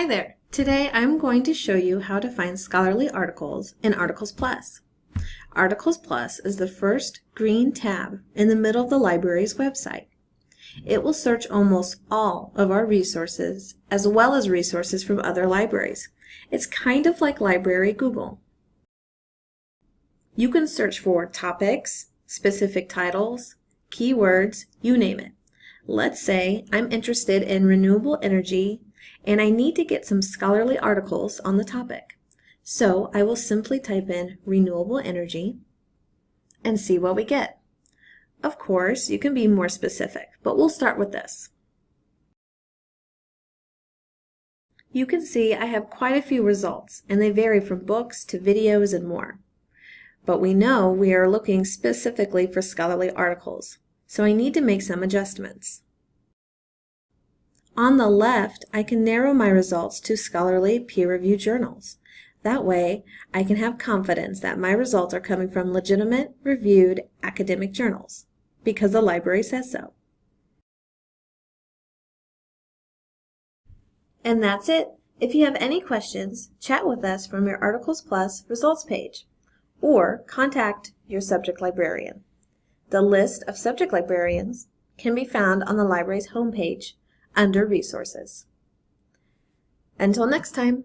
Hi there! Today I'm going to show you how to find scholarly articles in Articles Plus. Articles Plus is the first green tab in the middle of the library's website. It will search almost all of our resources as well as resources from other libraries. It's kind of like Library Google. You can search for topics, specific titles, keywords, you name it. Let's say I'm interested in renewable energy and I need to get some scholarly articles on the topic. So I will simply type in renewable energy and see what we get. Of course, you can be more specific, but we'll start with this. You can see I have quite a few results, and they vary from books to videos and more. But we know we are looking specifically for scholarly articles, so I need to make some adjustments. On the left, I can narrow my results to scholarly peer-reviewed journals. That way, I can have confidence that my results are coming from legitimate, reviewed academic journals, because the library says so. And that's it. If you have any questions, chat with us from your Articles Plus results page, or contact your subject librarian. The list of subject librarians can be found on the library's homepage under Resources. Until next time.